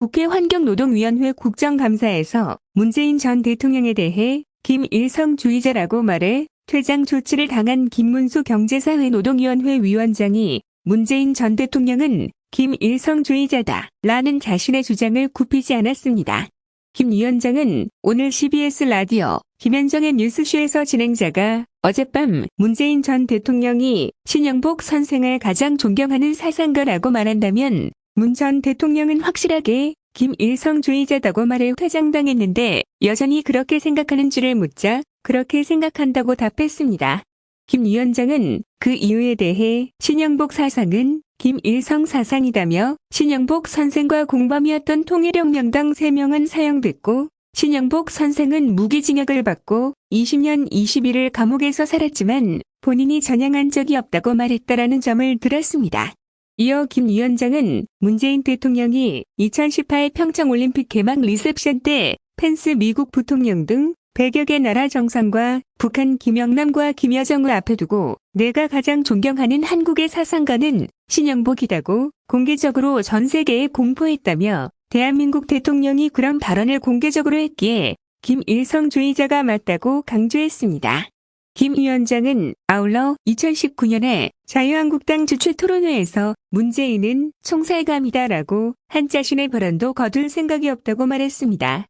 국회 환경노동위원회 국정감사에서 문재인 전 대통령에 대해 김일성 주의자라고 말해 퇴장 조치를 당한 김문수 경제사회 노동위원회 위원장이 문재인 전 대통령은 김일성 주의자다 라는 자신의 주장을 굽히지 않았습니다. 김 위원장은 오늘 CBS 라디오 김현정의 뉴스쇼에서 진행자가 어젯밤 문재인 전 대통령이 신영복 선생을 가장 존경하는 사상가라고 말한다면 문 전 대통령은 확실하게 김일성주의자다고 말해 퇴장당했는데 여전히 그렇게 생각하는 줄을 묻자 그렇게 생각한다고 답했습니다. 김 위원장은 그 이유에 대해 신영복 사상은 김일성 사상이다며 신영복 선생과 공범이었던 통일혁명당 3명은 사형됐고 신영복 선생은 무기징역을 받고 20년 20일을 감옥에서 살았지만 본인이 전향한 적이 없다고 말했다라는 점을 들었습니다. 이어 김 위원장은 문재인 대통령이 2018 평창올림픽 개막 리셉션 때 펜스 미국 부통령 등 100여 개 나라 정상과 북한 김영남과 김여정을 앞에 두고 내가 가장 존경하는 한국의 사상가는 신영복이라고 공개적으로 전 세계에 공포했다며 대한민국 대통령이 그런 발언을 공개적으로 했기에 김일성주의자가 맞다고 강조했습니다. 김 위원장은 아울러 2019년에 자유한국당 주최 토론회에서 문재인은 총살감이다라고 한 자신의 발언도 거둘 생각이 없다고 말했습니다.